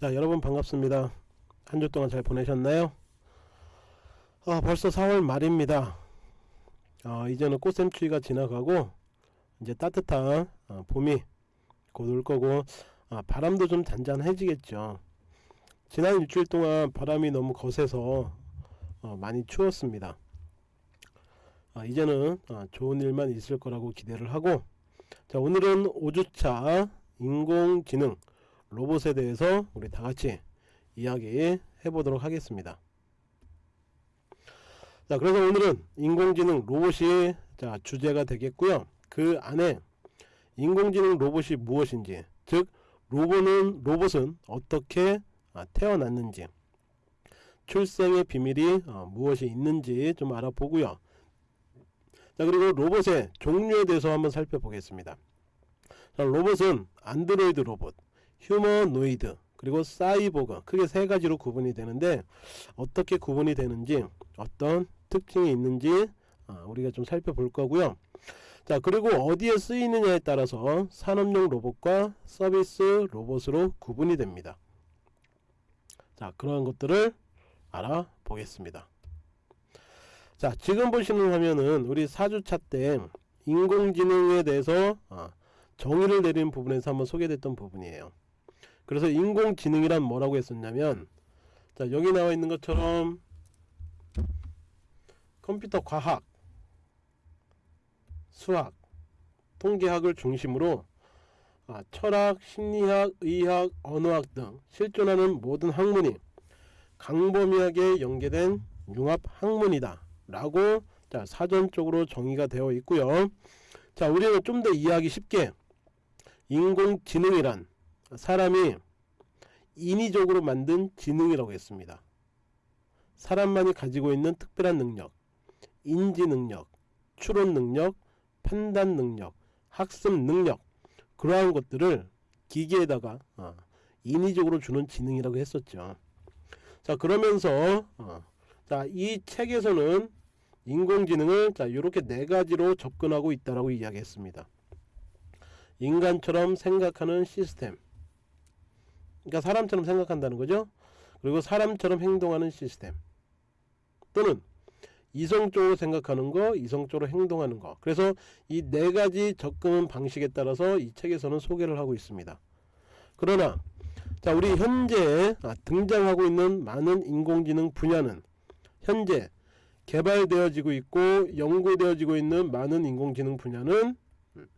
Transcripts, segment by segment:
자 여러분 반갑습니다. 한 주 동안 잘 보내셨나요? 아 벌써 4월 말입니다. 아 이제는 꽃샘추위가 지나가고 이제 따뜻한 아, 봄이 곧 올 거고 아, 바람도 좀 잔잔해지겠죠. 지난 일주일 동안 바람이 너무 거세서 어, 많이 추웠습니다. 아, 이제는 아, 좋은 일만 있을 거라고 기대를 하고 자 오늘은 5주차 인공지능 로봇에 대해서 우리 다같이 이야기 해보도록 하겠습니다. 자 그래서 오늘은 인공지능 로봇이 자 주제가 되겠고요. 그 안에 인공지능 로봇이 무엇인지 즉 로봇은 로봇은 어떻게 아, 태어났는지 출생의 비밀이 어, 무엇이 있는지 좀 알아보고요. 자 그리고 로봇의 종류에 대해서 한번 살펴보겠습니다. 자, 로봇은 안드로이드 로봇 휴머노이드 그리고 사이보그 크게 세 가지로 구분이 되는데 어떻게 구분이 되는지 어떤 특징이 있는지 아, 우리가 좀 살펴볼 거고요. 자 그리고 어디에 쓰이느냐에 따라서 산업용 로봇과 서비스 로봇으로 구분이 됩니다. 자 그러한 것들을 알아보겠습니다. 자 지금 보시는 화면은 우리 4주차 때 인공지능에 대해서 아, 정의를 내리는 부분에서 한번 소개됐던 부분이에요 그래서 인공지능이란 뭐라고 했었냐면 자 여기 나와 있는 것처럼 컴퓨터 과학 수학 통계학을 중심으로 아, 철학, 심리학, 의학, 언어학 등 실존하는 모든 학문이 강범위하게 연계된 융합 학문이다. 라고 자, 사전적으로 정의가 되어 있고요. 자 우리는 좀 더 이해하기 쉽게 인공지능이란 사람이 인위적으로 만든 지능이라고 했습니다. 사람만이 가지고 있는 특별한 능력 인지 능력 추론 능력 판단 능력 학습 능력 그러한 것들을 기계에다가 어, 인위적으로 주는 지능이라고 했었죠. 자 그러면서 어, 자이 책에서는 인공지능을 자 이렇게 네 가지로 접근하고 있다라고 이야기했습니다. 인간처럼 생각하는 시스템 그러니까 사람처럼 생각한다는 거죠. 그리고 사람처럼 행동하는 시스템. 또는 이성적으로 생각하는 거 이성적으로 행동하는 거. 그래서 이 네 가지 접근 방식에 따라서 이 책에서는 소개를 하고 있습니다. 그러나 자 우리 현재 아, 등장하고 있는 많은 인공지능 분야는 현재 개발되어지고 있고 연구되어지고 있는 많은 인공지능 분야는 음,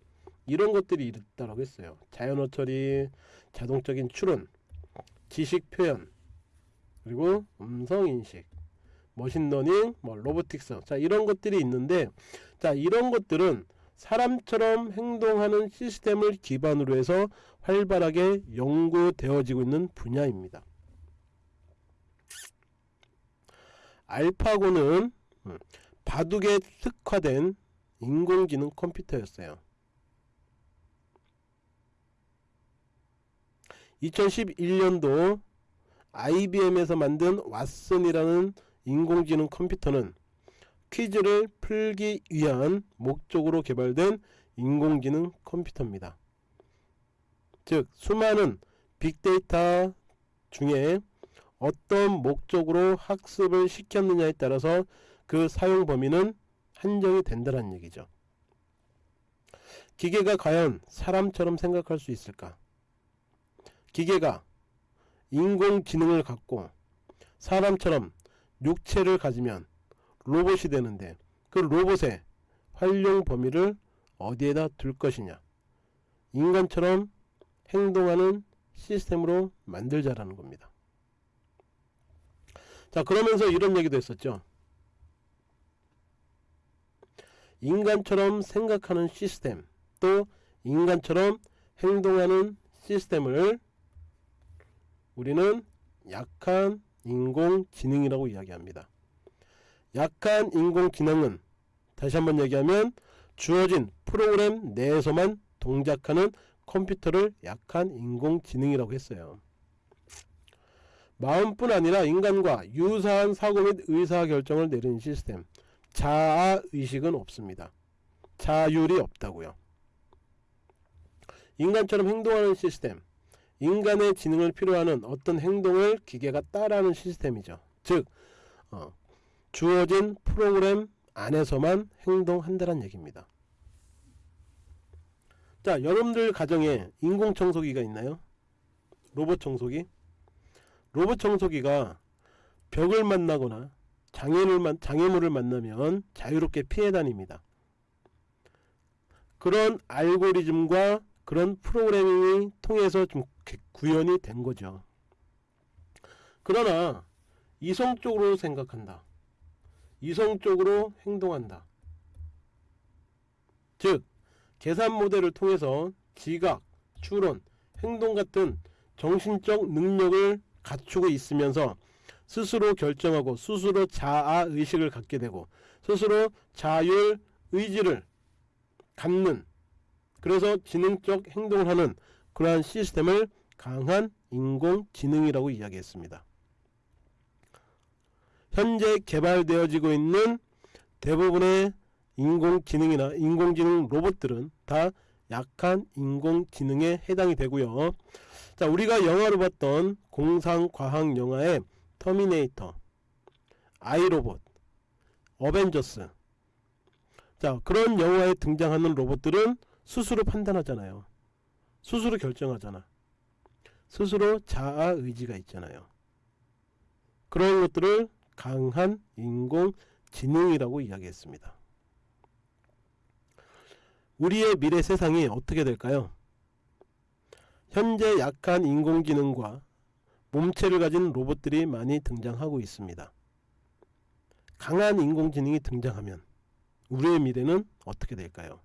이런 것들이 있다라고 했어요. 자연어 처리 자동적인 추론 지식 표현 그리고 음성 인식 machine learning 뭐 robotics 자 이런 것들이 있는데 자 이런 것들은 사람처럼 행동하는 시스템을 기반으로 해서 활발하게 연구되어지고 있는 분야입니다. 알파고는 음, 바둑에 특화된 인공지능 컴퓨터였어요 2011년도 IBM에서 만든 왓슨이라는 인공지능 컴퓨터는 퀴즈를 풀기 위한 목적으로 개발된 인공지능 컴퓨터입니다. 즉 수많은 빅데이터 중에 어떤 목적으로 학습을 시켰느냐에 따라서 그 사용 범위는 한정이 된다는 얘기죠. 기계가 과연 사람처럼 생각할 수 있을까? 기계가 인공지능을 갖고 사람처럼 육체를 가지면 로봇이 되는데 그 로봇의 활용 범위를 어디에다 둘 것이냐? 인간처럼 행동하는 시스템으로 만들자라는 겁니다. 자 그러면서 이런 얘기도 했었죠. 인간처럼 생각하는 시스템 또 인간처럼 행동하는 시스템을 우리는 약한 인공지능이라고 이야기합니다. 약한 인공지능은 다시 한번 얘기하면 주어진 프로그램 내에서만 동작하는 컴퓨터를 약한 인공지능이라고 했어요. 마음뿐 아니라 인간과 유사한 사고 및 의사결정을 내리는 시스템 자아의식은 없습니다. 자율이 없다고요. 인간처럼 행동하는 시스템 인간의 지능을 필요하는 어떤 행동을 기계가 따라하는 시스템이죠. 즉 어, 주어진 프로그램 안에서만 행동한다는 얘기입니다. 자 여러분들 가정에 인공청소기가 있나요? 로봇 청소기? 로봇 청소기가 벽을 만나거나 장애를, 만- 장애물을 만나면 자유롭게 피해 다닙니다. 그런 알고리즘과 그런 프로그래밍이 통해서 좀 개- 구현이 된 거죠. 그러나 이성적으로 생각한다. 이성적으로 행동한다. 즉 계산 모델을 통해서 지각, 추론, 행동 같은 정신적 능력을 갖추고 있으면서 스스로 결정하고 스스로 자아 의식을 갖게 되고 스스로 자율 의지를 갖는 그래서 지능적 행동을 하는 그러한 시스템을 강한 인공지능이라고 이야기했습니다. 현재 개발되어지고 있는 대부분의 인공지능이나 인공지능 로봇들은 다 약한 인공지능에 해당이 되고요. 자, 우리가 영화로 봤던 공상과학 영화의 터미네이터, 아이로봇, 어벤져스. 자, 그런 영화에 등장하는 로봇들은 스스로 판단하잖아요. 스스로 결정하잖아. 스스로 자아 의지가 있잖아요. 그런 것들을 강한 인공지능이라고 이야기했습니다. 우리의 미래 세상이 어떻게 될까요? 현재 약한 인공지능과 몸체를 가진 로봇들이 많이 등장하고 있습니다. 강한 인공지능이 등장하면 우리의 미래는 어떻게 될까요?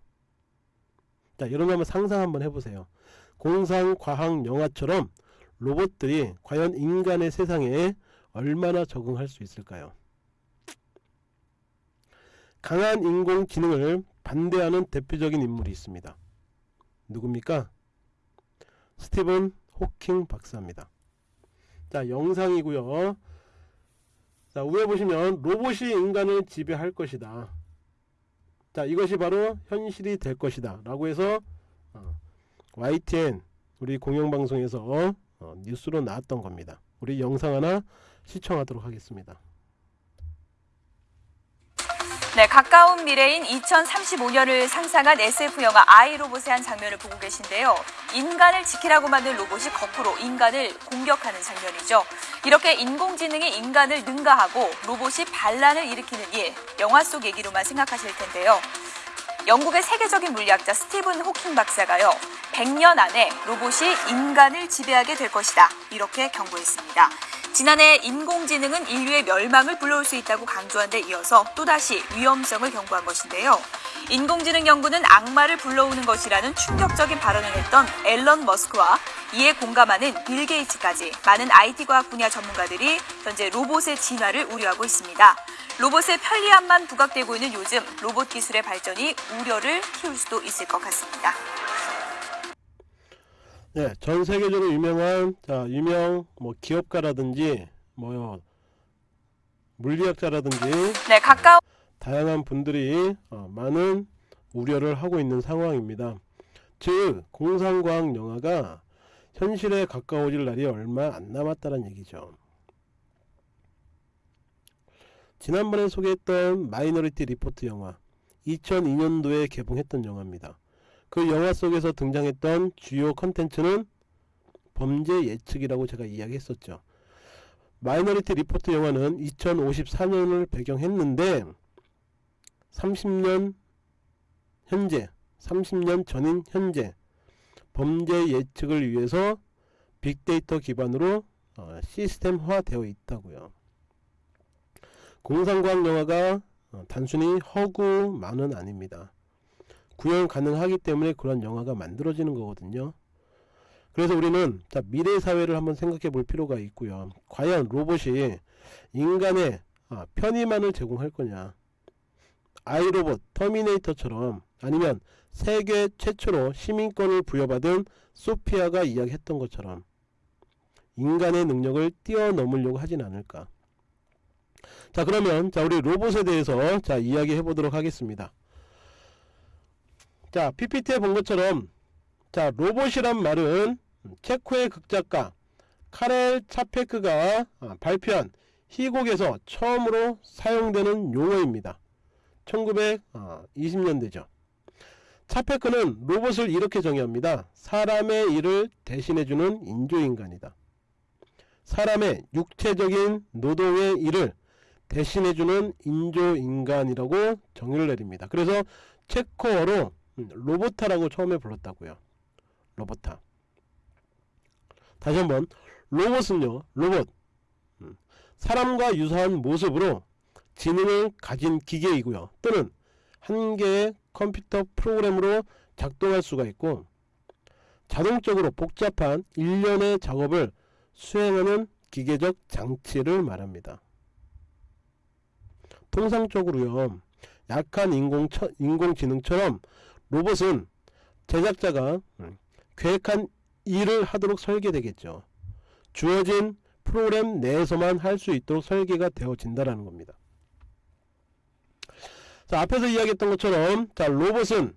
자, 여러분 한번 상상 한번 해보세요. 공상과학 영화처럼 로봇들이 과연 인간의 세상에 얼마나 적응할 수 있을까요? 강한 인공지능을 반대하는 대표적인 인물이 있습니다. 누굽니까? 스티븐 호킹 박사입니다. 자, 영상이고요. 자, 위에 보시면 로봇이 인간을 지배할 것이다. 자, 이것이 바로 현실이 될 것이다. 라고 해서 어, YTN 우리 공영방송에서 어, 뉴스로 나왔던 겁니다. 우리 영상 하나 시청하도록 하겠습니다. 네, 가까운 미래인 2035년을 상상한 SF 영화 아이로봇의 한 장면을 보고 계신데요. 인간을 지키라고 만든 로봇이 거꾸로 인간을 공격하는 장면이죠. 이렇게 인공지능이 인간을 능가하고 로봇이 반란을 일으키는 일, 영화 속 얘기로만 생각하실 텐데요. 영국의 세계적인 물리학자 스티븐 호킹 박사가요. 100년 안에 로봇이 인간을 지배하게 될 것이다. 이렇게 경고했습니다. 지난해 인공지능은 인류의 멸망을 불러올 수 있다고 강조한 데 이어서 또다시 위험성을 경고한 것인데요. 인공지능 연구는 악마를 불러오는 것이라는 충격적인 발언을 했던 앨런 머스크와 이에 공감하는 빌 게이츠까지 많은 IT 과학 분야 전문가들이 현재 로봇의 진화를 우려하고 있습니다. 로봇의 편리함만 부각되고 있는 요즘 로봇 기술의 발전이 우려를 키울 수도 있을 것 같습니다. 네, 전 세계적으로 유명한 자, 유명 뭐 기업가라든지 뭐 물리학자라든지 네, 가까운 다양한 분들이 어, 많은 우려를 하고 있는 상황입니다. 즉 공상과학 영화가 현실에 가까워질 날이 얼마 안 남았다는 얘기죠. 지난번에 소개했던 마이너리티 리포트 영화 2002년도에 개봉했던 영화입니다. 그 영화 속에서 등장했던 주요 컨텐츠는 범죄 예측이라고 제가 이야기했었죠. 마이너리티 리포트 영화는 2054년을 배경했는데 30년 현재 30년 전인 현재 범죄 예측을 위해서 빅데이터 기반으로 어, 시스템화 되어 있다고요. 공상과학 영화가 어, 단순히 허구만은 아닙니다. 구현 가능하기 때문에 그런 영화가 만들어지는 거거든요. 그래서 우리는 자, 미래 사회를 한번 생각해 볼 필요가 있고요. 과연 로봇이 인간의 아, 편의만을 제공할 거냐? 아이로봇, 터미네이터처럼 아니면 세계 최초로 시민권을 부여받은 소피아가 이야기했던 것처럼 인간의 능력을 뛰어넘으려고 하진 않을까. 자 그러면 자 우리 로봇에 대해서 자 이야기해 보도록 하겠습니다. 자 PPT에 본 것처럼 자 로봇이란 말은 음, 체코의 극작가 카렐 차페크가 아, 발표한 희곡에서 처음으로 사용되는 용어입니다. 1920년대죠. 차페크는 로봇을 이렇게 정의합니다. 사람의 일을 대신해주는 인조인간이다. 사람의 육체적인 노동의 일을 대신해주는 인조인간이라고 정의를 내립니다. 그래서 체코어로 음, 로보타라고 처음에 불렀다고요. 로보타. 다시 한번 로봇은요. 로봇. 음, 사람과 유사한 모습으로 지능을 가진 기계이고요. 또는 한 개의 컴퓨터 프로그램으로 작동할 수가 있고 자동적으로 복잡한 일련의 작업을 수행하는 기계적 장치를 말합니다. 통상적으로요. 약한 인공 인공지능처럼 로봇은 제작자가 음, 계획한 일을 하도록 설계되겠죠. 주어진 프로그램 내에서만 할 수 있도록 설계가 되어진다라는 겁니다. 자, 앞에서 이야기했던 것처럼 자, 로봇은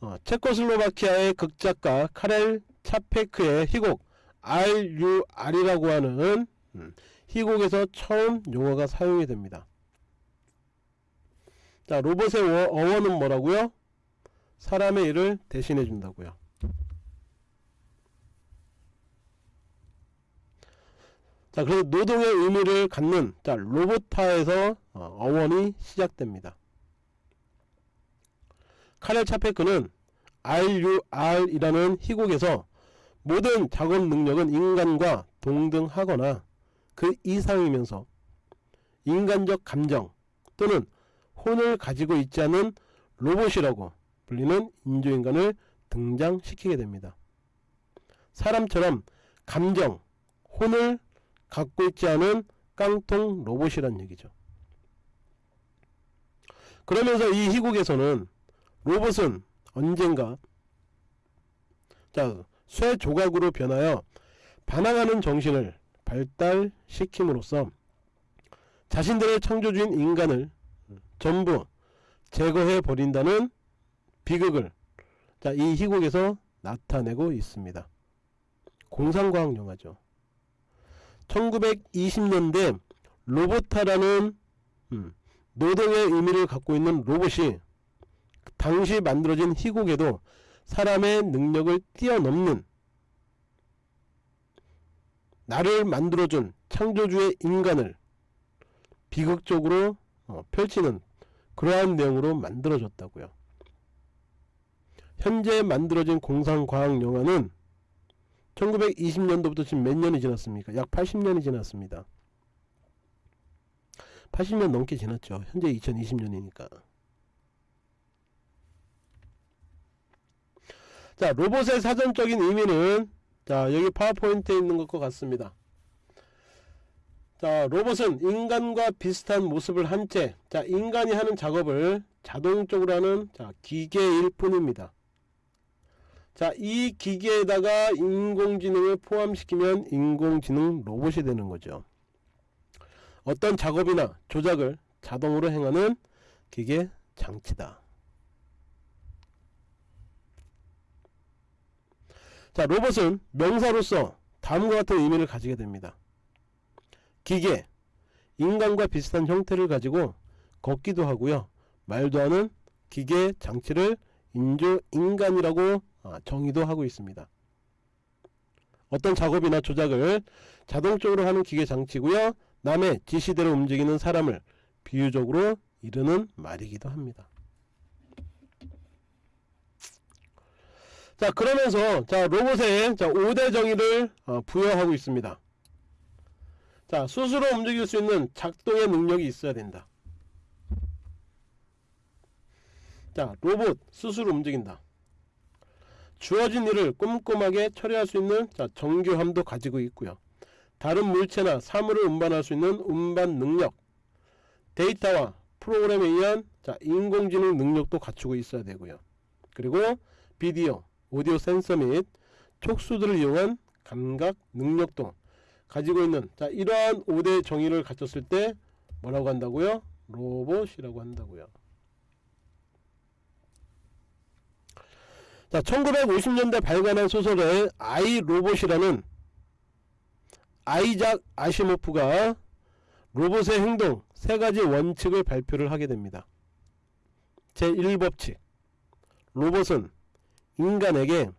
어, 체코슬로바키아의 극작가 카렐 차페크의 희곡 RUR이라고 하는 음, 희곡에서 처음 용어가 사용이 됩니다. 자, 로봇의 어, 어원은 뭐라고요? 사람의 일을 대신해 준다고요. 자, 그래서 노동의 의미를 갖는 자, 로보타에서 어, 어원이 시작됩니다. 카렐 차페크는 RUR이라는 희곡에서 모든 작업 능력은 인간과 동등하거나 그 이상이면서 인간적 감정 또는 혼을 가지고 있지 않은 로봇이라고 불리는 인조인간을 등장시키게 됩니다. 사람처럼 감정, 혼을 갖고 있지 않은 깡통 로봇이란 얘기죠. 그러면서 이 희곡에서는 로봇은 언젠가 자, 쇠 조각으로 변하여 반항하는 정신을 발달시킴으로써 자신들의 창조주인 인간을 전부 제거해 버린다는 비극을 자, 이 희곡에서 나타내고 있습니다. 공상과학 영화죠. 1920년대 로보타라는 음, 노동의 의미를 갖고 있는 로봇이 당시 만들어진 희곡에도 사람의 능력을 뛰어넘는 나를 만들어준 창조주의 인간을 비극적으로 어, 펼치는 그러한 내용으로 만들어졌다고요. 현재 만들어진 공상과학 영화는 1920년도부터 지금 몇 년이 지났습니까? 약 80년이 지났습니다. 80년 넘게 지났죠. 현재 2020년이니까. 자, 로봇의 사전적인 의미는 자, 여기 파워포인트에 있는 것과 같습니다. 자, 로봇은 인간과 비슷한 모습을 한 채, 자, 인간이 하는 작업을 자동적으로 하는 자, 기계일 뿐입니다. 자, 이 기계에다가 인공지능을 포함시키면 인공지능 로봇이 되는 거죠. 어떤 작업이나 조작을 자동으로 행하는 기계 장치다. 자, 로봇은 명사로서 다음과 같은 의미를 가지게 됩니다. 기계, 인간과 비슷한 형태를 가지고 걷기도 하고요. 말도 하는 기계 장치를 인조 인간이라고 아, 정의도 하고 있습니다. 어떤 작업이나 조작을 자동적으로 하는 기계 장치고요. 남의 지시대로 움직이는 사람을 비유적으로 이르는 말이기도 합니다. 자 그러면서 자 로봇에 자 5대 정의를 어, 부여하고 있습니다. 자 스스로 움직일 수 있는 작동의 능력이 있어야 된다. 자 로봇 스스로 움직인다. 주어진 일을 꼼꼼하게 처리할 수 있는 자, 정교함도 가지고 있고요. 다른 물체나 사물을 운반할 수 있는 운반 능력, 데이터와 프로그램에 의한 자, 인공지능 능력도 갖추고 있어야 되고요. 그리고 비디오, 오디오 센서 및 촉수들을 이용한 감각 능력도 가지고 있는 자, 이러한 5대 정의를 갖췄을 때 뭐라고 한다고요? 로봇이라고 한다고요. 자, 1950년대 발간한 소설의 아이 로봇이라는 아이작 아시모프가 로봇의 행동 세 가지 원칙을 발표를 하게 됩니다. 제1법칙. 로봇은 인간에게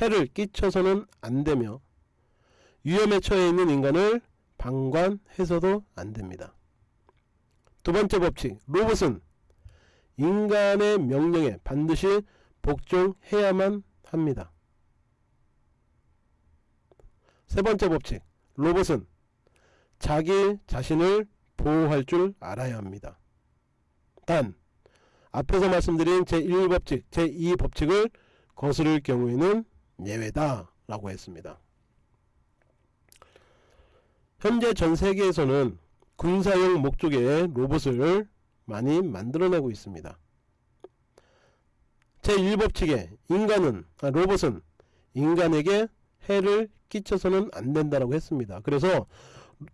해를 끼쳐서는 안 되며 위험에 처해 있는 인간을 방관해서도 안 됩니다. 두 번째 법칙. 로봇은 인간의 명령에 반드시 복종해야만 합니다. 세 번째 법칙. 로봇은 자기 자신을 보호할 줄 알아야 합니다. 단 앞에서 말씀드린 제1법칙, 제2법칙을 거스를 경우에는 예외다 라고 했습니다. 현재 전 세계에서는 군사용 목적의 로봇을 많이 만들어내고 있습니다. 제1법칙에 인간은 아, 로봇은 인간에게 해를 끼쳐서는 안 된다라고 했습니다. 그래서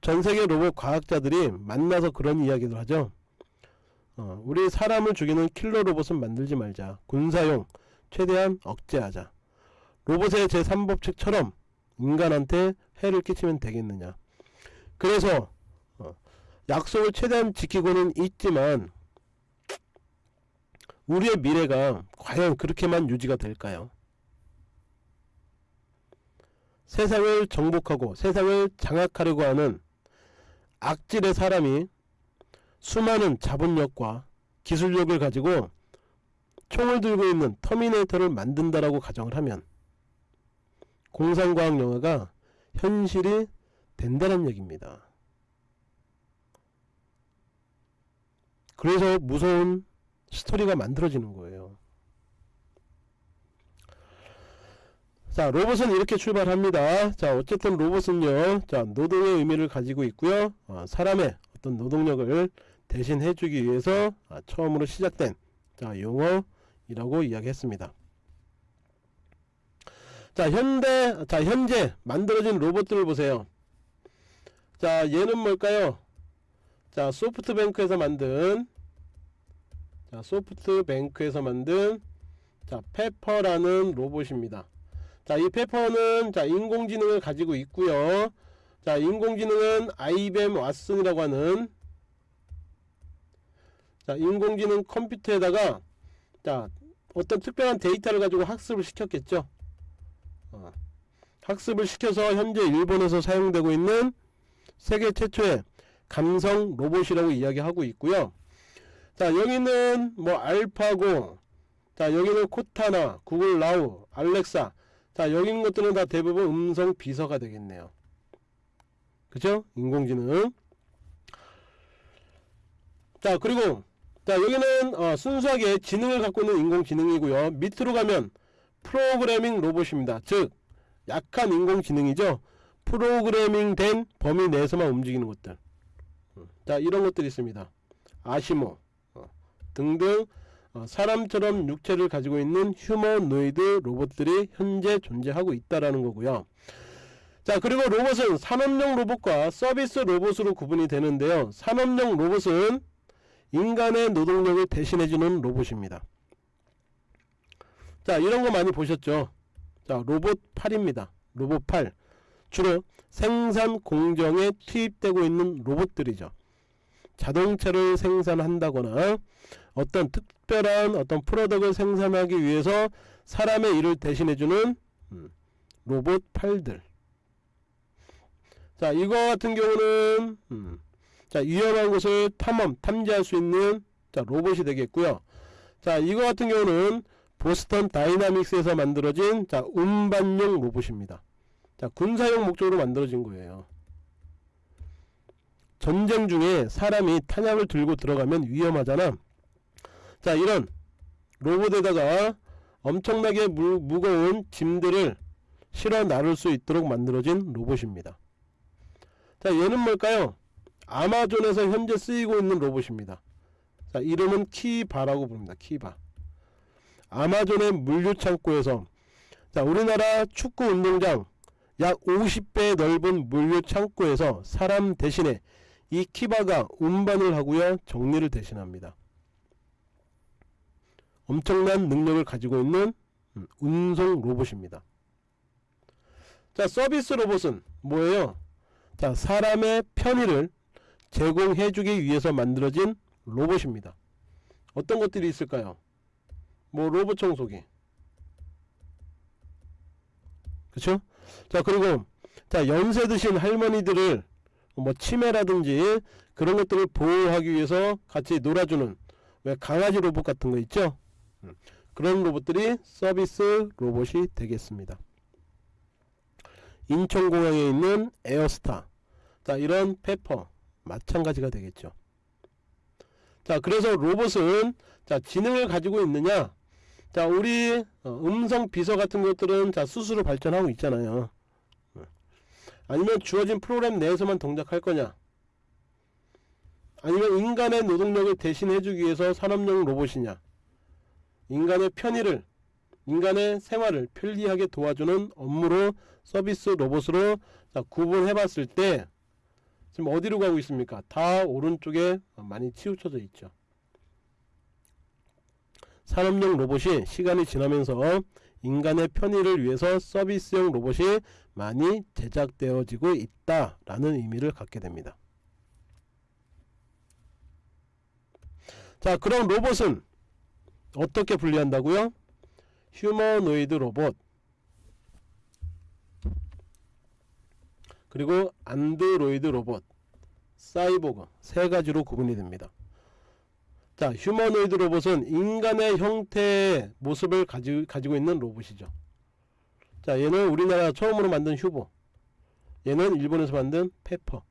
전세계 로봇 과학자들이 만나서 그런 이야기를 하죠. 어, 우리 사람을 죽이는 킬러 로봇은 만들지 말자. 군사용 최대한 억제하자. 로봇의 제3법칙처럼 인간한테 해를 끼치면 되겠느냐. 그래서 어, 약속을 최대한 지키고는 있지만 우리의 미래가 과연 그렇게만 유지가 될까요? 세상을 정복하고 세상을 장악하려고 하는 악질의 사람이 수많은 자본력과 기술력을 가지고 총을 들고 있는 터미네이터를 만든다라고 가정을 하면 공상과학 영화가 현실이 된다는 얘기입니다. 그래서 무서운 스토리가 만들어지는 거예요. 자 로봇은 이렇게 출발합니다. 자 어쨌든 로봇은요 자 노동의 의미를 가지고 있고요 어, 사람의 어떤 노동력을 대신 해주기 위해서 아, 처음으로 시작된 자 용어이라고 이야기했습니다. 자 현대 자 현재 만들어진 로봇들을 보세요. 자 얘는 뭘까요? 자 소프트뱅크에서 만든 자 소프트뱅크에서 만든 자 페퍼라는 로봇입니다. 자, 이 페퍼는 자, 인공지능을 가지고 있고요. 자, 인공지능은 IBM 왓슨이라고 하는 자, 인공지능 컴퓨터에다가 자, 어떤 특별한 데이터를 가지고 학습을 시켰겠죠. 어, 학습을 시켜서 현재 일본에서 사용되고 있는 세계 최초의 감성 로봇이라고 이야기하고 있고요. 자, 여기는 뭐 알파고, 자, 여기는 코타나, 구글 나우, 알렉사, 자 여기 있는 것들은 다 대부분 음성 비서가 되겠네요. 그죠? 인공지능. 자 그리고 자 여기는 어, 순수하게 지능을 갖고 있는 인공지능이고요. 밑으로 가면 프로그래밍 로봇입니다. 즉 약한 인공지능이죠. 프로그래밍 된 범위 내에서만 움직이는 것들. 자 이런 것들이 있습니다. 아시모. 어, 등등 어, 사람처럼 육체를 가지고 있는 휴머노이드 로봇들이 현재 존재하고 있다라는 거고요. 자 그리고 로봇은 산업용 로봇과 서비스 로봇으로 구분이 되는데요. 산업용 로봇은 인간의 노동력을 대신해주는 로봇입니다. 자 이런 거 많이 보셨죠? 자 로봇 8입니다. 로봇 8 주로 생산 공정에 투입되고 있는 로봇들이죠. 자동차를 생산한다거나 어떤 특별한 어떤 product을 생산하기 위해서 사람의 일을 대신해주는 음, 로봇 팔들. 자 이거 같은 경우는 음, 자 위험한 곳을 탐험 탐지할 수 있는 자 로봇이 되겠고요. 자 이거 같은 경우는 보스턴 다이나믹스에서 만들어진 자 운반용 로봇입니다. 자 군사용 목적으로 만들어진 거예요. 전쟁 중에 사람이 탄약을 들고 들어가면 위험하잖아 자 이런 로봇에다가 엄청나게 무, 무거운 짐들을 실어 나를 수 있도록 만들어진 로봇입니다. 자 얘는 뭘까요? 아마존에서 현재 쓰이고 있는 로봇입니다. 자 이름은 키바라고 부릅니다. 키바. 아마존의 물류창고에서 자 우리나라 축구 운동장 약 50배 넓은 물류창고에서 사람 대신에 이 키바가 운반을 하고요 정리를 대신합니다 엄청난 능력을 가지고 있는 음, 운송 로봇입니다. 자 서비스 로봇은 뭐예요? 자 사람의 편의를 제공해주기 위해서 만들어진 로봇입니다. 어떤 것들이 있을까요? 뭐 로봇 청소기 그쵸? 자 그리고 자 연세 드신 할머니들을 뭐 치매라든지 그런 것들을 보호하기 위해서 같이 놀아주는 왜 강아지 로봇 같은 거 있죠? 음, 그런 로봇들이 서비스 로봇이 되겠습니다. 인천공항에 있는 에어스타. 자 이런 페퍼. 마찬가지가 되겠죠. 자 그래서 로봇은 자 지능을 가지고 있느냐? 자 우리 어, 음성 비서 같은 것들은 자 스스로 발전하고 있잖아요. 어. 아니면 주어진 프로그램 내에서만 동작할 거냐? 아니면 인간의 노동력을 대신해주기 위해서 산업용 로봇이냐 인간의 편의를 인간의 생활을 편리하게 도와주는 업무로 서비스 로봇으로 자, 구분해 봤을 때 지금 어디로 가고 있습니까 다 오른쪽에 많이 치우쳐져 있죠 산업용 로봇이 시간이 지나면서 인간의 편의를 위해서 서비스용 로봇이 많이 제작되어지고 있다 라는 의미를 갖게 됩니다. 자 그럼 로봇은 어떻게 분리한다고요? 휴머노이드 로봇 그리고 안드로이드 로봇 사이보그 세 가지로 구분이 됩니다. 자 휴머노이드 로봇은 인간의 형태의 모습을 가지, 가지고 있는 로봇이죠. 자 얘는 우리나라 처음으로 만든 휴보 얘는 일본에서 만든 페퍼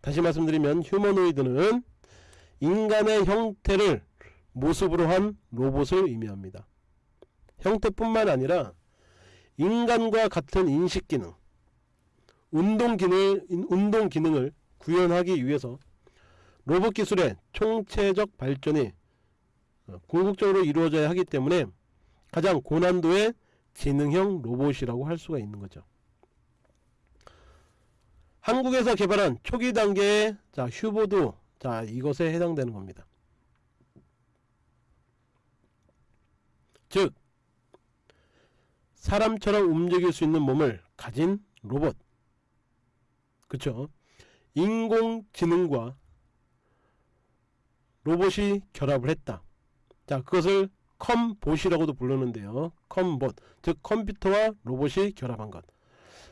다시 말씀드리면 휴머노이드는 인간의 형태를 모습으로 한 로봇을 의미합니다. 형태뿐만 아니라 인간과 같은 인식 기능, 운동 기능, 운동 기능을 구현하기 위해서 로봇 기술의 총체적 발전이 어, 궁극적으로 이루어져야 하기 때문에 가장 고난도의 지능형 로봇이라고 할 수가 있는 거죠. 한국에서 개발한 초기 단계의 자, 휴보도 자, 이것에 해당되는 겁니다. 즉 사람처럼 움직일 수 있는 몸을 가진 로봇. 그쵸? 인공지능과 로봇이 결합을 했다. 자 그것을 컴봇이라고도 부르는데요. 컴봇. 즉 컴퓨터와 로봇이 결합한 것.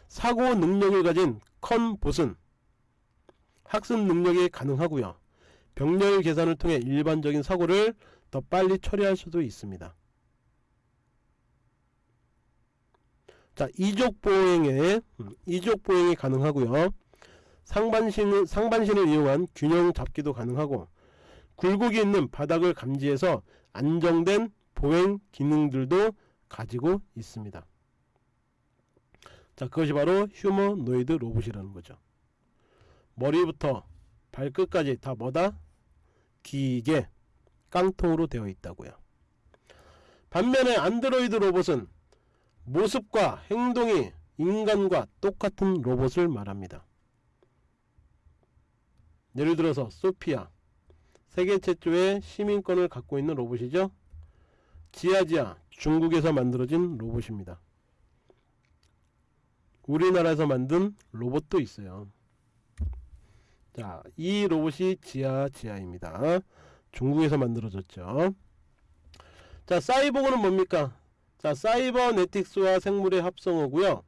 사고 능력을 가진 컴봇은 학습 능력이 가능하고요. 병렬 계산을 통해 일반적인 사고를 더 빨리 처리할 수도 있습니다 자 이족 보행에 음, 이족 보행이 가능하고요 상반신을 상반신을 이용한 균형 잡기도 가능하고 굴곡이 있는 바닥을 감지해서 안정된 보행 기능들도 가지고 있습니다. 자 그것이 바로 휴머노이드 로봇이라는 거죠. 머리부터 발끝까지 다 뭐다? 기계 깡통으로 되어 있다고요. 반면에 안드로이드 로봇은 모습과 행동이 인간과 똑같은 로봇을 말합니다. 예를 들어서 소피아 세계 최초의 시민권을 갖고 있는 로봇이죠. 지아지아 중국에서 만들어진 로봇입니다. 우리나라에서 만든 로봇도 있어요. 자, 이 로봇이 지아지아입니다. 중국에서 만들어졌죠. 자, 사이보그는 뭡니까? 자, 사이버네틱스와 생물의 합성어고요.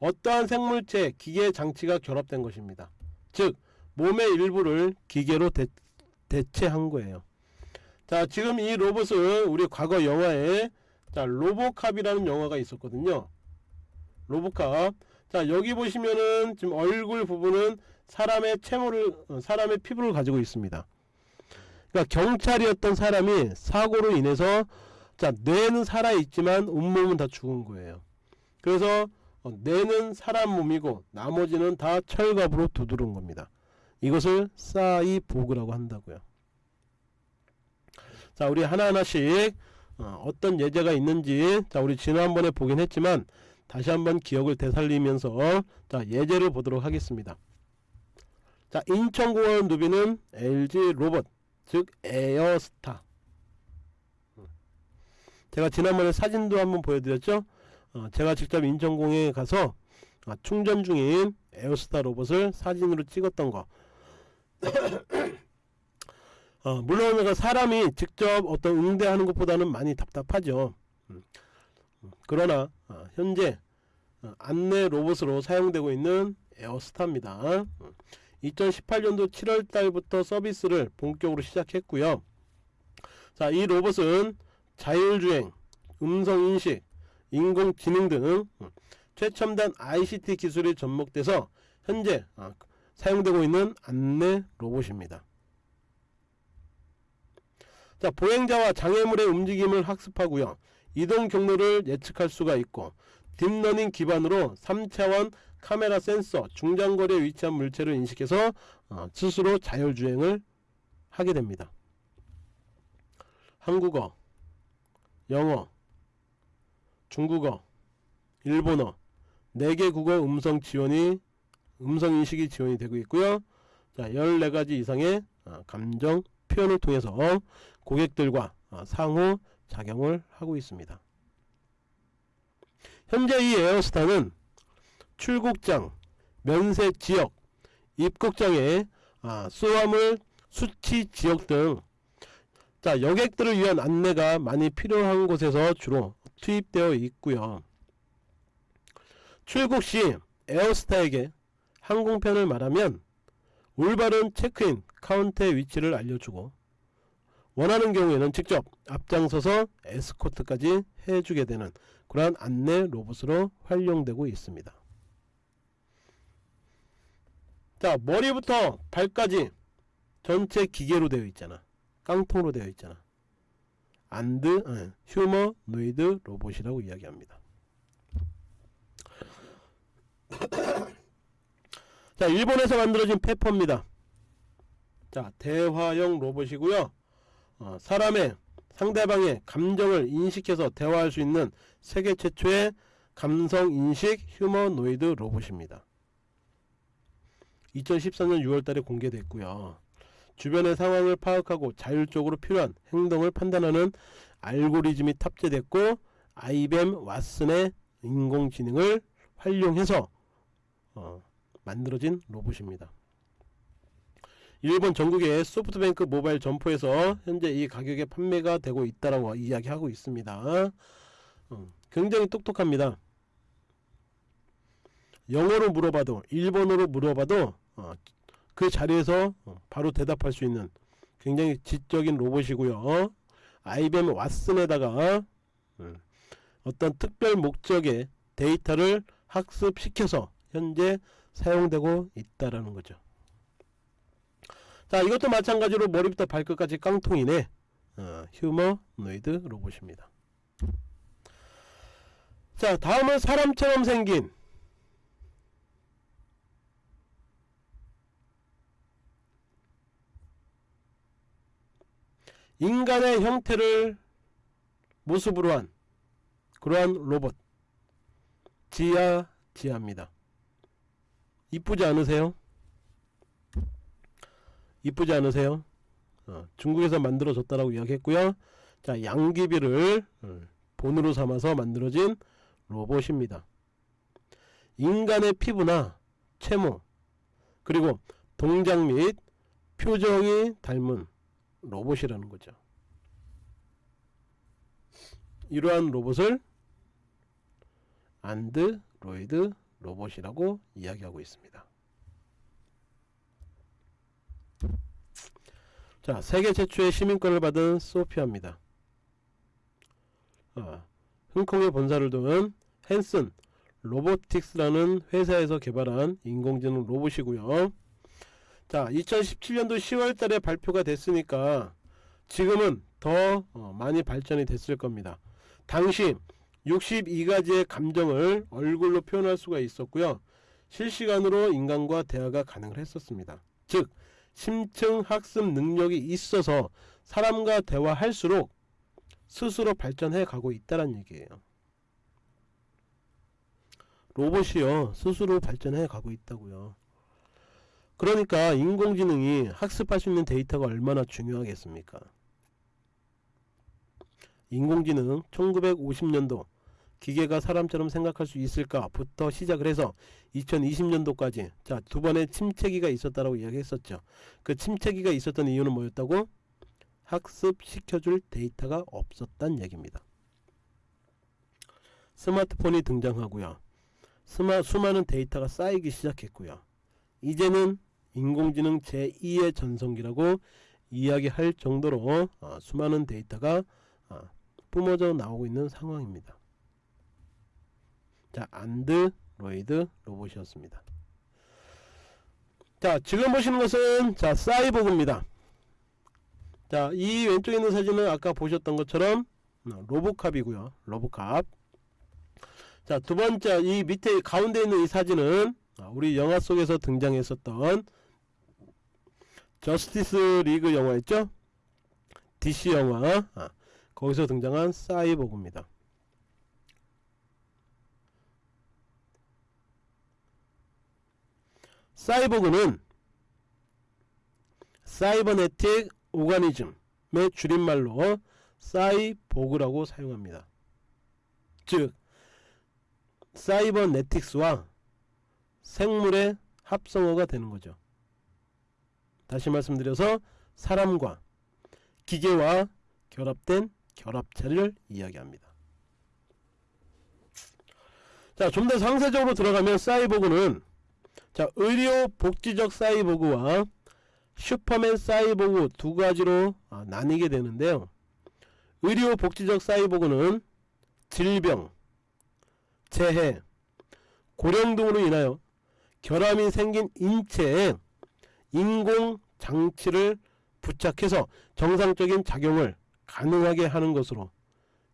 어떠한 생물체, 기계 장치가 결합된 것입니다. 즉, 몸의 일부를 기계로 대, 대체한 거예요. 자, 지금 이 로봇은 우리 과거 영화에 자, 로보캅이라는 영화가 있었거든요. 로보캅. 자, 여기 보시면은 지금 얼굴 부분은 사람의 채모를 어, 사람의 피부를 가지고 있습니다. 그러니까 경찰이었던 사람이 사고로 인해서 자 뇌는 살아있지만 온몸은 다 죽은 거예요. 그래서 어, 뇌는 사람 몸이고 나머지는 다 철갑으로 두드른 겁니다. 이것을 사이보그라고 한다고요. 자 우리 하나하나씩 어, 떤 예제가 있는지 자 우리 지난번에 보긴 했지만 다시 한번 기억을 되살리면서 자 예제를 보도록 하겠습니다. 자 인천공항 누비는 LG 로봇 즉 에어스타 제가 지난번에 사진도 한번 보여드렸죠. 어, 제가 직접 인천공항에 가서 아, 충전 중인 에어스타 로봇을 사진으로 찍었던 거. 어, 물론 그 사람이 직접 어떤 응대하는 것보다는 많이 답답하죠. 음. 음, 그러나 어, 현재 어, 안내 로봇으로 사용되고 있는 에어스타입니다. 음. 2018년도 7월 달부터 서비스를 본격으로 시작했고요. 자, 이 로봇은 자율주행, 음성인식, 인공지능 등 음, 최첨단 ICT 기술이 접목돼서 현재 아, 사용되고 있는 안내 로봇입니다. 자, 보행자와 장애물의 움직임을 학습하고요. 이동 경로를 예측할 수가 있고 deep learning 기반으로 3차원 카메라 센서 중장거리에 위치한 물체를 인식해서 어, 스스로 자율주행을 하게 됩니다. 한국어, 영어, 중국어, 일본어 4개 국어 음성 지원이 음성 인식이 지원이 되고 있고요. 자, 14가지 이상의 어, 감정 표현을 통해서 고객들과 어, 상호 작용을 하고 있습니다. 현재 이 에어스타는 출국장, 면세 지역, 입국장에 아, 수화물 수취 지역 등 자, 여객들을 위한 안내가 많이 필요한 곳에서 주로 투입되어 있고요. 출국 시 에어스타에게 항공편을 말하면 올바른 체크인 카운터의 위치를 알려주고 원하는 경우에는 직접 앞장서서 에스코트까지 해주게 되는 그러한 안내 로봇으로 활용되고 있습니다. 자 머리부터 발까지 전체 기계로 되어 있잖아. 깡통으로 되어 있잖아. 안드 어, 휴머노이드 로봇이라고 이야기합니다. 자 일본에서 만들어진 페퍼입니다. 자 대화형 로봇이고요. 어, 사람의 상대방의 감정을 인식해서 대화할 수 있는 세계 최초의 감성인식 휴머노이드 로봇입니다. 2014년 6월달에 공개됐고요. 주변의 상황을 파악하고 자율적으로 필요한 행동을 판단하는 알고리즘이 탑재됐고 아이뱀 왓슨의 인공지능을 활용해서 어, 만들어진 로봇입니다. 일본 전국의 소프트뱅크 모바일 점포에서 현재 이 가격에 판매가 되고 있다라고 이야기하고 있습니다. 어, 굉장히 똑똑합니다. 영어로 물어봐도 일본어로 물어봐도 어, 그 자리에서 어, 바로 대답할 수 있는 굉장히 지적인 로봇이고요. 아이뱀 왓슨에다가 음, 어떤 특별 목적의 데이터를 학습시켜서 현재 사용되고 있다라는 거죠. 자 이것도 마찬가지로 머리부터 발끝까지 깡통이네 어, 휴머 노이드 로봇입니다 자 다음은 사람처럼 생긴 인간의 형태를 모습으로 한 그러한 로봇 지아 지아입니다 이쁘지 않으세요? 이쁘지 않으세요? 어, 중국에서 만들어졌다라고 이야기했고요. 자, 양귀비를 어, 본으로 삼아서 만들어진 로봇입니다. 인간의 피부나 채모 그리고 동작 및 표정이 닮은 로봇이라는 거죠. 이러한 로봇을 안드로이드 로봇이라고 이야기하고 있습니다. 자, 세계 최초의 시민권을 받은 소피아입니다. 어, 홍콩에 본사를 둔 헨슨 로보틱스라는 회사에서 개발한 인공지능 로봇이고요. 자, 2017년도 10월 달에 발표가 됐으니까 지금은 더 어, 많이 발전이 됐을 겁니다. 당시 62가지의 감정을 얼굴로 표현할 수가 있었고요. 실시간으로 인간과 대화가 가능을 했었습니다. 즉 심층 학습 능력이 있어서 사람과 대화할수록 스스로 발전해 가고 있다는 얘기예요. 로봇이요 스스로 발전해 가고 있다고요. 그러니까 인공지능이 학습할 수 있는 데이터가 얼마나 중요하겠습니까? 인공지능 1950년도 기계가 사람처럼 생각할 수 있을까부터 시작을 해서 2020년도까지 자 두 번의 침체기가 있었다라고 이야기했었죠. 그 침체기가 있었던 이유는 뭐였다고? 학습시켜줄 데이터가 없었단 얘기입니다. 스마트폰이 등장하고요. 스마, 수많은 데이터가 쌓이기 시작했고요. 이제는 인공지능 제2의 전성기라고 이야기할 정도로 어, 수많은 데이터가 어, 뿜어져 나오고 있는 상황입니다. 자, 안드 로이드 로봇이었습니다. 자, 지금 보시는 것은 자, 사이보그입니다. 자, 이 왼쪽에 있는 사진은 아까 보셨던 것처럼 어, 로보캅이고요. 로보캅. 자, 두 번째 이 밑에 가운데 있는 이 사진은 아, 우리 영화 속에서 등장했었던 저스티스 리그 영화 있죠? DC 영화 아, 거기서 등장한 사이보그입니다. 사이보그는 사이버네틱 오가니즘의 줄임말로 사이보그라고 사용합니다. 즉 사이버네틱스와 생물의 합성어가 되는 거죠. 다시 말씀드려서 사람과 기계와 결합된 결합체를 이야기합니다. 자, 좀 더 상세적으로 들어가면 사이보그는 자, 의료 복지적 사이보그와 슈퍼맨 사이보그 두 가지로 아, 나뉘게 되는데요. 의료 복지적 사이보그는 질병, 재해, 고령 등으로 인하여 결함이 생긴 인체에 인공 장치를 부착해서 정상적인 작용을 가능하게 하는 것으로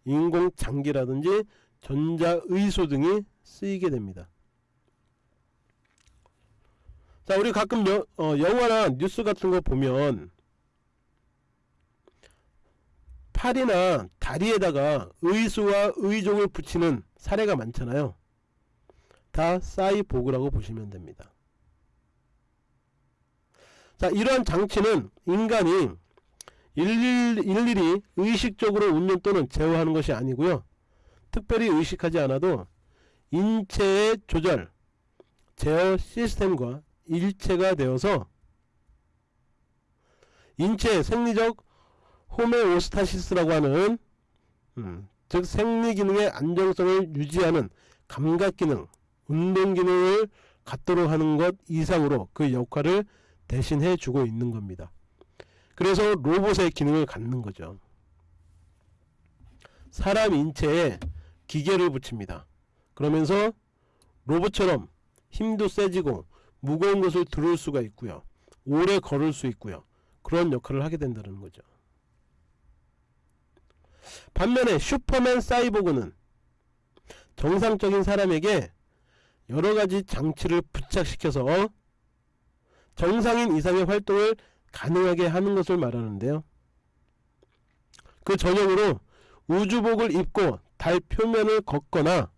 인공 장기라든지 전자의소 등이 쓰이게 됩니다. 자, 우리 가끔 여, 어, 영화나 뉴스 같은 거 보면 팔이나 다리에다가 의수와 의종을 붙이는 사례가 많잖아요. 다 사이보그라고 보시면 됩니다. 자, 이러한 장치는 인간이 일일, 일일이 의식적으로 운용 또는 제어하는 것이 아니고요. 특별히 의식하지 않아도 인체의 조절, 제어 시스템과 일체가 되어서 인체의 생리적 호메오스타시스라고 하는 음, 즉 생리기능의 안정성을 유지하는 감각기능, 운동 기능을 갖도록 하는 것 이상으로 그 역할을 대신해 주고 있는 겁니다. 그래서 로봇의 기능을 갖는 거죠. 사람 인체에 기계를 붙입니다. 그러면서 로봇처럼 힘도 세지고 무거운 것을 들을 수가 있고요. 오래 걸을 수 있고요. 그런 역할을 하게 된다는 거죠. 반면에 슈퍼맨 사이보그는 정상적인 사람에게 여러가지 장치를 부착시켜서 정상인 이상의 활동을 가능하게 하는 것을 말하는데요. 그 전형으로 우주복을 입고 달 표면을 걷거나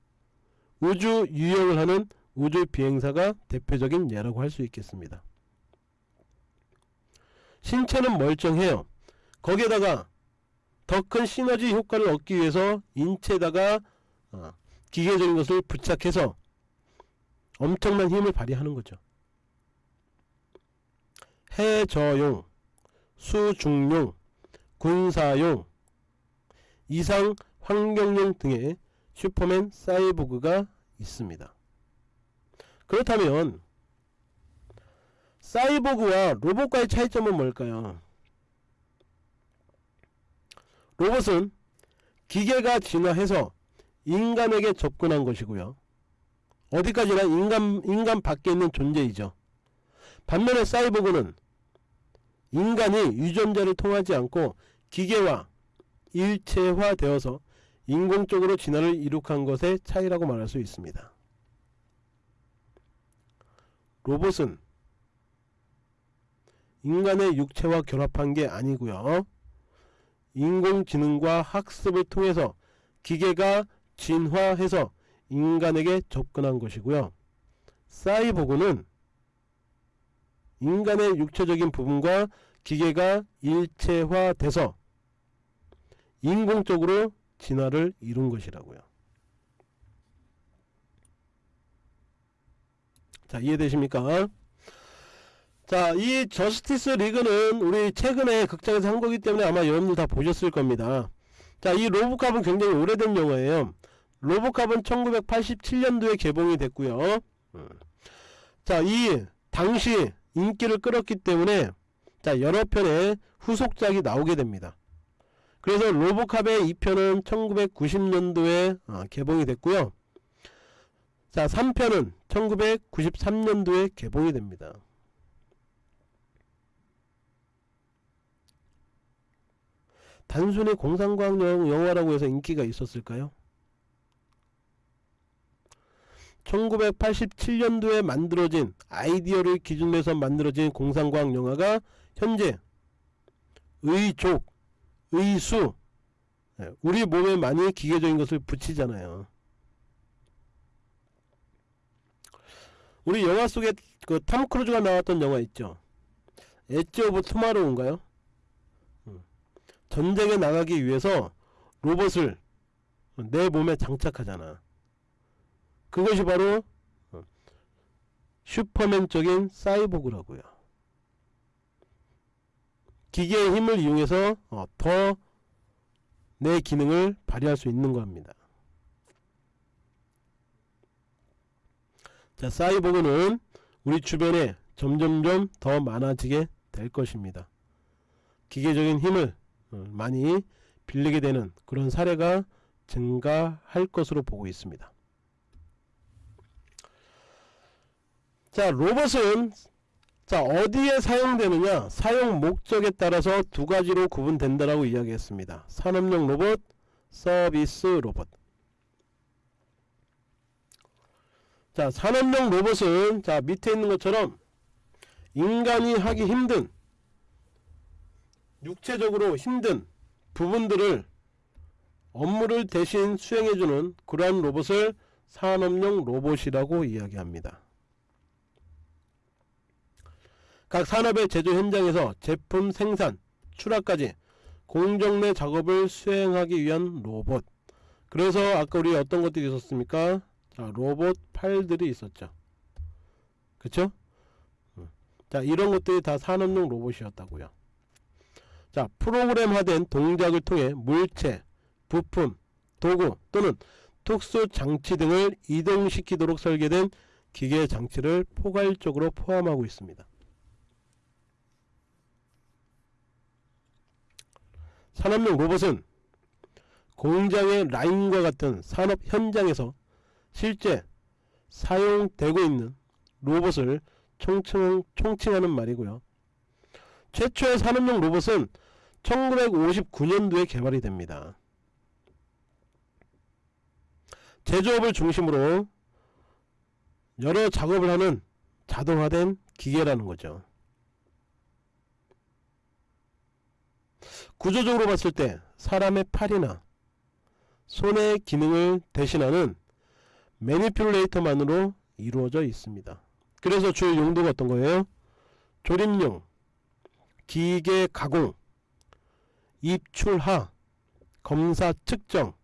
우주 유영을 하는 우주 비행사가 대표적인 예라고 할 수 있겠습니다. 신체는 멀쩡해요. 거기에다가 더 큰 시너지 효과를 얻기 위해서 인체에다가 어, 기계적인 것을 부착해서 엄청난 힘을 발휘하는 거죠. 해저용, 수중용, 군사용, 이상 환경용 등의 슈퍼맨 사이보그가 있습니다. 그렇다면 사이보그와 로봇과의 차이점은 뭘까요? 로봇은 기계가 진화해서 인간에게 접근한 것이고요. 어디까지나 인간, 인간 밖에 있는 존재이죠. 반면에 사이보그는 인간이 유전자를 통하지 않고 기계와 일체화되어서 인공적으로 진화를 이룩한 것의 차이라고 말할 수 있습니다. 로봇은 인간의 육체와 결합한 게 아니고요. 인공지능과 학습을 통해서 기계가 진화해서 인간에게 접근한 것이고요. 사이보그는 인간의 육체적인 부분과 기계가 일체화돼서 인공적으로 진화를 이룬 것이라고요. 자 이해되십니까? 자, 이 저스티스 리그는 우리 최근에 극장에서 한 거기 때문에 아마 여러분들 다 보셨을 겁니다. 자, 이 로보캅은 굉장히 오래된 영화예요. 로보캅은 1987년도에 개봉이 됐고요. 음. 자, 이 당시 인기를 끌었기 때문에 자, 여러 편의 후속작이 나오게 됩니다. 그래서 로보캅의 2편은 1990년도에 어, 개봉이 됐고요. 자, 3편은 1993년도에 개봉이 됩니다. 단순히 공상과학 영화라고 해서 인기가 있었을까요? 1987년도에 만들어진 아이디어를 기준으로 해서 만들어진 공상과학 영화가 현재 의족, 의수 예, 우리 몸에 많이 기계적인 것을 붙이잖아요. 우리 영화 속에 그 탐 크루즈가 나왔던 영화 있죠. Edge of Tomorrow인가요? 전쟁에 나가기 위해서 로봇을 내 몸에 장착하잖아. 그것이 바로 어, 슈퍼맨적인 사이보그라고요. 기계의 힘을 이용해서 어, 더 내 기능을 발휘할 수 있는 겁니다. 자, 사이보그는 우리 주변에 점점점 더 많아지게 될 것입니다. 기계적인 힘을 어, 많이 빌리게 되는 그런 사례가 증가할 것으로 보고 있습니다. 자 로봇은 자 어디에 사용되느냐 사용 목적에 따라서 두 가지로 구분된다라고 이야기했습니다. 산업용 로봇, 서비스 로봇. 자 산업용 로봇은 자 밑에 있는 것처럼 인간이 하기 힘든 육체적으로 힘든 부분들을 업무를 대신 수행해주는 그러한 로봇을 산업용 로봇이라고 이야기합니다. 각 산업의 제조 현장에서 제품 생산, 출하까지 공정 내 작업을 수행하기 위한 로봇. 그래서 아까 우리 어떤 것들이 있었습니까? 자, 로봇 팔들이 있었죠. 그쵸? 자, 이런 것들이 다 산업용 로봇이었다고요. 자, 프로그램화된 동작을 통해 물체, 부품, 도구 또는 특수 장치 등을 이동시키도록 설계된 기계 장치를 포괄적으로 포함하고 있습니다. 산업용 로봇은 공장의 라인과 같은 산업 현장에서 실제 사용되고 있는 로봇을 총칭, 총칭하는 말이고요. 최초의 산업용 로봇은 1959년도에 개발이 됩니다. 제조업을 중심으로 여러 작업을 하는 자동화된 기계라는 거죠. 구조적으로 봤을 때 사람의 팔이나 손의 기능을 대신하는 매니퓰레이터만으로 이루어져 있습니다. 그래서 주요 용도가 어떤 거예요? 조립용, 기계 가공, 입출하, 검사 측정,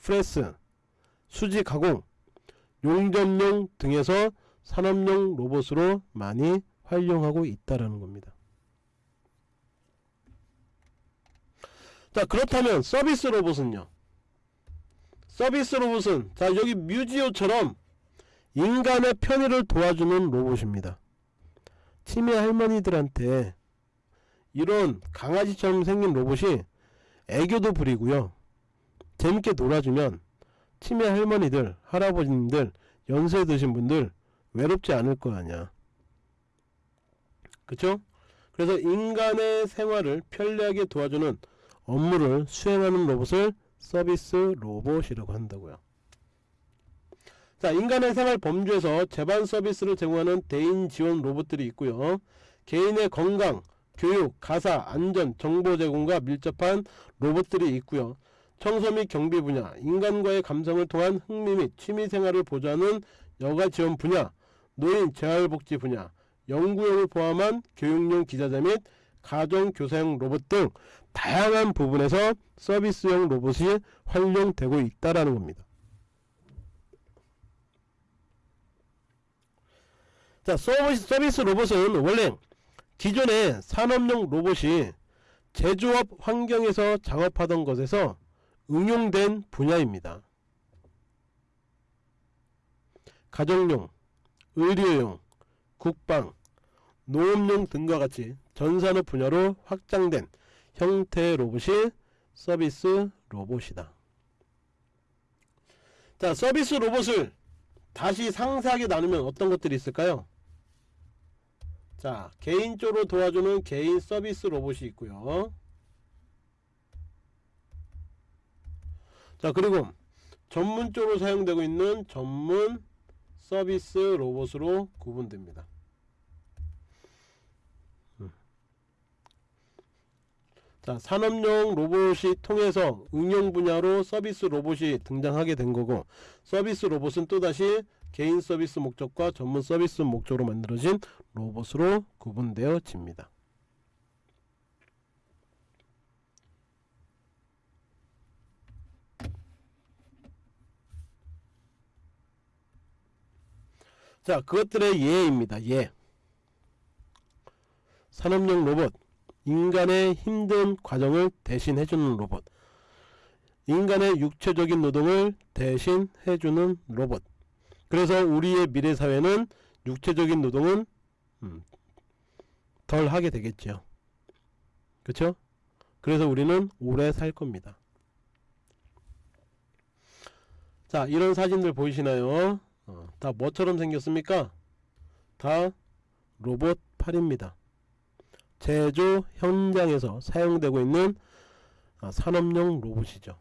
프레스, 수지 가공, 용접용 등에서 산업용 로봇으로 많이 활용하고 있다라는 겁니다. 자 그렇다면 서비스 로봇은요? 서비스 로봇은 자 여기 뮤지오처럼 인간의 편의를 도와주는 로봇입니다. 치매 할머니들한테 이런 강아지처럼 생긴 로봇이 애교도 부리고요. 재밌게 놀아주면 치매 할머니들, 할아버지님들, 연세 드신 분들 외롭지 않을 거 아니야. 그쵸? 그래서 인간의 생활을 편리하게 도와주는 업무를 수행하는 로봇을 서비스 로봇이라고 한다고요. 자, 인간의 생활 범주에서 재반 서비스를 제공하는 대인 지원 로봇들이 있고요. 개인의 건강, 교육, 가사, 안전, 정보 제공과 밀접한 로봇들이 있고요. 청소 및 경비 분야, 인간과의 감성을 통한 흥미 및 취미 생활을 보좌하는 여가 지원 분야, 노인 재활복지 분야, 연구용을 포함한 교육용 기자재 및 가정 교사용 로봇 등 다양한 부분에서 서비스용 로봇이 활용되고 있다라는 겁니다. 자, 서비스, 서비스 로봇은 원래 기존의 산업용 로봇이 제조업 환경에서 작업하던 것에서 응용된 분야입니다. 가정용, 의료용, 국방, 농업용 등과 같이 전산업 분야로 확장된 형태의 로봇이 서비스 로봇이다. 자, 서비스 로봇을 다시 상세하게 나누면 어떤 것들이 있을까요? 자, 개인적으로 도와주는 개인 서비스 로봇이 있고요. 자, 그리고 전문적으로 사용되고 있는 전문 서비스 로봇으로 구분됩니다. 자, 산업용 로봇이 통해서 응용 분야로 서비스 로봇이 등장하게 된 거고 서비스 로봇은 또다시 개인 서비스 목적과 전문 서비스 목적으로 만들어진 로봇으로 구분되어집니다. 자, 그것들의 예입니다. 예. 산업용 로봇, 인간의 힘든 과정을 대신해주는 로봇, 인간의 육체적인 노동을 대신해주는 로봇. 그래서 우리의 미래 사회는 육체적인 노동은 음, 덜 하게 되겠죠. 그렇죠? 그래서 우리는 오래 살 겁니다. 자, 이런 사진들 보이시나요? 어, 다 뭐처럼 생겼습니까? 다 로봇 팔입니다. 제조 현장에서 사용되고 있는 아, 산업용 로봇이죠.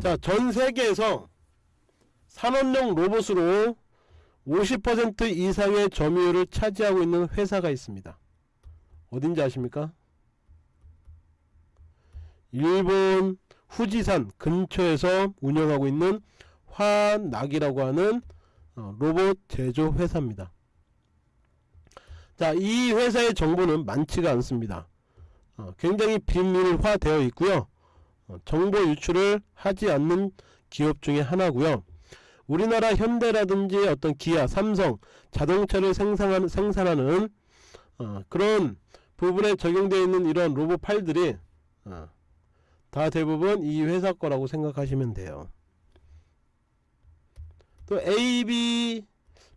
자, 전 세계에서 산업용 로봇으로 50% 이상의 점유율을 차지하고 있는 회사가 있습니다. 어딘지 아십니까? 일본 후지산 근처에서 운영하고 있는 화낙이라고 하는 어, 로봇 제조 회사입니다. 자, 이 회사의 정보는 많지가 않습니다. 어, 굉장히 비밀화되어 있고요. 어, 정보 유출을 하지 않는 기업 중에 하나고요. 우리나라 현대라든지 어떤 기아, 삼성, 자동차를 생산하는, 생산하는 어, 그런 부분에 적용되어 있는 이런 로봇 팔들이 어, 다 대부분 이 회사 거라고 생각하시면 돼요. 또 AB,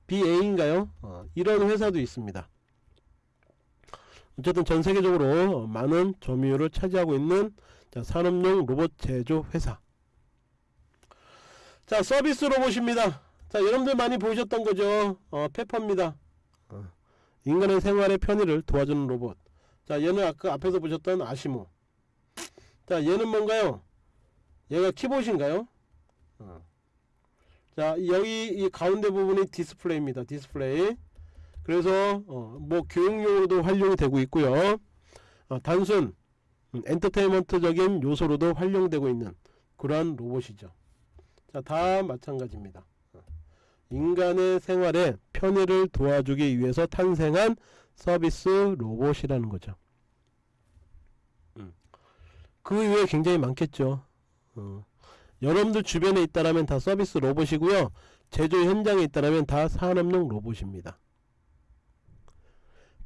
BA인가요? 어, 이런 회사도 있습니다. 어쨌든 전 세계적으로 많은 점유율을 차지하고 있는 자, 산업용 로봇 제조 회사. 자, 서비스 로봇입니다. 자, 여러분들 많이 보셨던 거죠? 어, 페퍼입니다. 어, 인간의 생활의 편의를 도와주는 로봇. 자, 얘는 아까 앞에서 보셨던 아시모. 자, 얘는 뭔가요? 얘가 키봇인가요? 어. 자, 여기 이 가운데 부분이 디스플레이입니다. 디스플레이. 그래서 어, 뭐 교육용으로도 활용이 되고 있고요. 어, 단순 음, 엔터테인먼트적인 요소로도 활용되고 있는 그러한 로봇이죠. 자, 다 마찬가지입니다. 어, 인간의 생활에 편의를 도와주기 위해서 탄생한 서비스 로봇이라는 거죠. 음. 그 이외에 굉장히 많겠죠. 어, 여러분들 주변에 있다라면 다 서비스 로봇이고요. 제조 현장에 있다라면 다 산업용 로봇입니다.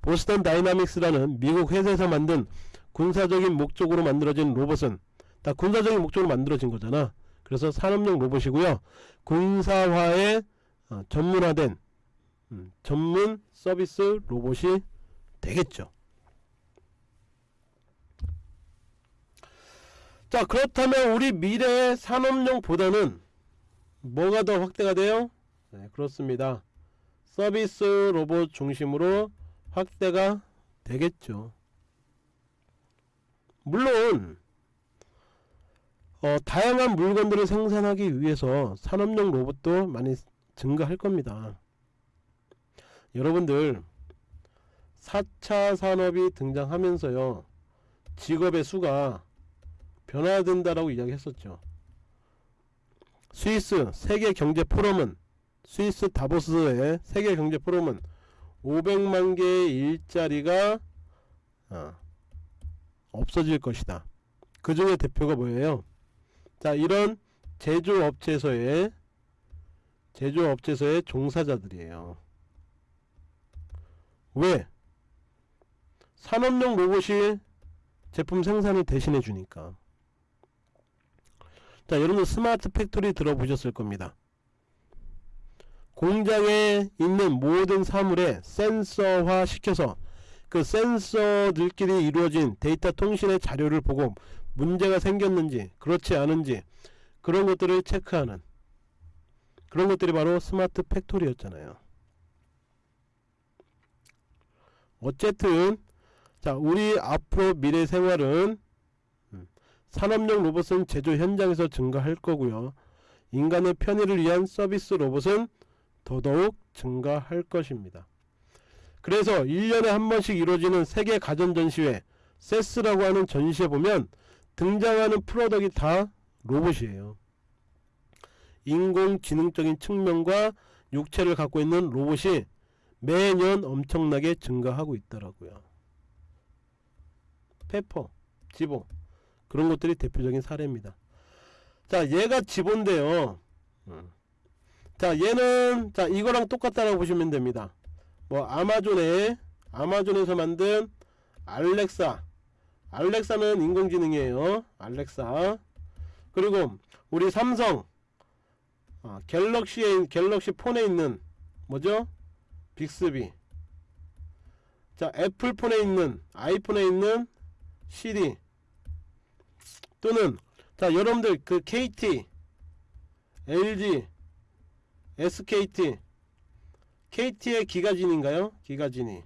보스턴 다이나믹스라는 미국 회사에서 만든 군사적인 목적으로 만들어진 로봇은 다 군사적인 목적으로 만들어진 거잖아. 그래서 산업용 로봇이고요. 군사화에 어, 전문화된 음, 전문 서비스 로봇이 되겠죠. 자 그렇다면 우리 미래의 산업용보다는 뭐가 더 확대가 돼요? 네 그렇습니다. 서비스 로봇 중심으로 확대가 되겠죠. 물론 어, 다양한 물건들을 생산하기 위해서 산업용 로봇도 많이 증가할 겁니다. 여러분들 4차 산업이 등장하면서요 직업의 수가 변화된다라고 이야기했었죠. 스위스 세계 경제 포럼은 스위스 다보스의 세계 경제 포럼은 500만 개의 일자리가 어, 없어질 것이다. 그 중에 대표가 뭐예요? 자, 이런 제조업체에서의 제조업체에서의 종사자들이에요. 왜? 산업용 로봇이 제품 생산을 대신해 주니까. 자, 여러분 스마트 팩토리 들어보셨을 겁니다. 공장에 있는 모든 사물에 센서화 시켜서 그 센서들끼리 이루어진 데이터 통신의 자료를 보고 문제가 생겼는지 그렇지 않은지 그런 것들을 체크하는 그런 것들이 바로 스마트 팩토리였잖아요. 어쨌든 자 우리 앞으로 미래 생활은 음, 산업용 로봇은 제조 현장에서 증가할 거고요. 인간의 편의를 위한 서비스 로봇은 더더욱 증가할 것입니다. 그래서 1년에 한 번씩 이루어지는 세계 가전전시회 세스라고 하는 전시에 보면 등장하는 프로덕이 다 로봇이에요. 인공지능적인 측면과 육체를 갖고 있는 로봇이 매년 엄청나게 증가하고 있더라고요. 페퍼, 지보 그런 것들이 대표적인 사례입니다. 자 얘가 지보인데요. 음. 자 얘는 자 이거랑 똑같다라고 보시면 됩니다. 뭐 아마존에 아마존에서 만든 알렉사 알렉사는 인공지능이에요. 알렉사 그리고 우리 삼성 아, 갤럭시에 갤럭시 폰에 있는 뭐죠? 빅스비 자 애플폰에 있는 아이폰에 있는 시리 또는 자 여러분들 그 KT LG SKT KT의 기가진인가요? 기가진이.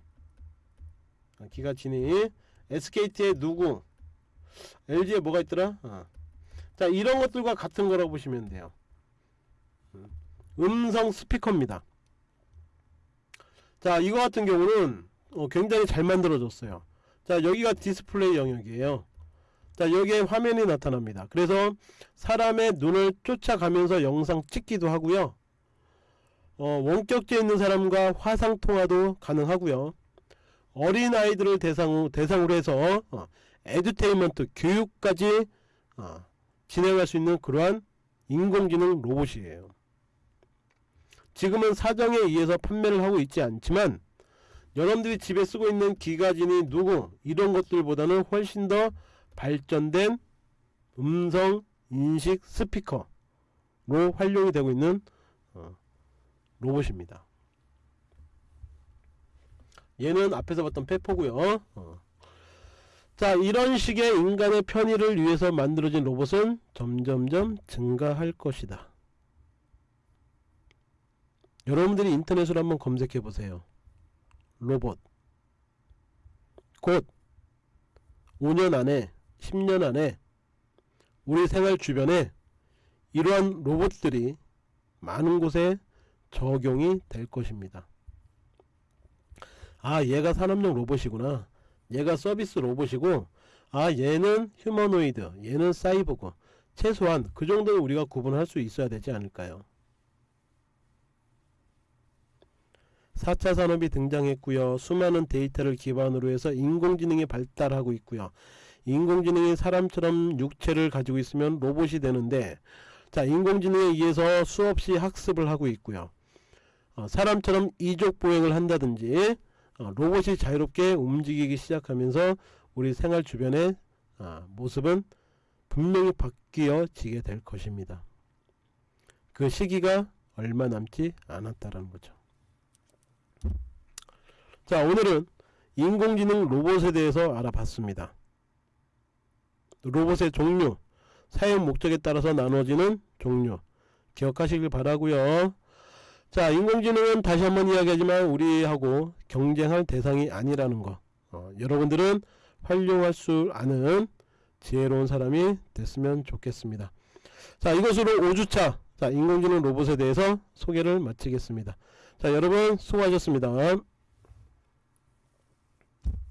아, 기가진이. SKT의 누구? LG에 뭐가 있더라? 아. 자 이런 것들과 같은 거라고 보시면 돼요. 음성 스피커입니다. 자 이거 같은 경우는 어, 굉장히 잘 만들어졌어요. 자 여기가 디스플레이 영역이에요. 자 여기에 화면이 나타납니다. 그래서 사람의 눈을 쫓아가면서 영상 찍기도 하고요 어, 원격지에 있는 사람과 화상통화도 가능하고요. 어린아이들을 대상, 대상으로 해서 어, 에듀테인먼트 교육까지 어, 진행할 수 있는 그러한 인공지능 로봇이에요. 지금은 사정에 의해서 판매를 하고 있지 않지만 여러분들이 집에 쓰고 있는 기가진이 누구 이런 것들보다는 훨씬 더 발전된 음성 인식 스피커로 활용이 되고 있는 어, 로봇입니다. 얘는 앞에서 봤던 페퍼고요. 어. 자 이런 식의 인간의 편의를 위해서 만들어진 로봇은 점점점 증가할 것이다. 여러분들이 인터넷으로 한번 검색해 보세요. 로봇 곧 5년 안에 10년 안에 우리 생활 주변에 이러한 로봇들이 많은 곳에 적용이 될 것입니다. 아 얘가 산업용 로봇이구나 얘가 서비스 로봇이고 아 얘는 휴머노이드 얘는 사이보그 최소한 그 정도는 우리가 구분할 수 있어야 되지 않을까요 4차 산업이 등장했고요. 수많은 데이터를 기반으로 해서 인공지능이 발달하고 있고요. 인공지능이 사람처럼 육체를 가지고 있으면 로봇이 되는데 자 인공지능에 의해서 수없이 학습을 하고 있고요. 어, 사람처럼 이족 보행을 한다든지 어, 로봇이 자유롭게 움직이기 시작하면서 우리 생활 주변의 어, 모습은 분명히 바뀌어지게 될 것입니다. 그 시기가 얼마 남지 않았다는 거죠. 자 오늘은 인공지능 로봇에 대해서 알아봤습니다. 로봇의 종류, 사용 목적에 따라서 나눠지는 종류 기억하시길 바라고요. 자 인공지능은 다시 한번 이야기하지만 우리하고 경쟁할 대상이 아니라는 거 어, 여러분들은 활용할 수 아는 지혜로운 사람이 됐으면 좋겠습니다. 자 이것으로 5주차 자 인공지능 로봇에 대해서 소개를 마치겠습니다. 자 여러분 수고하셨습니다.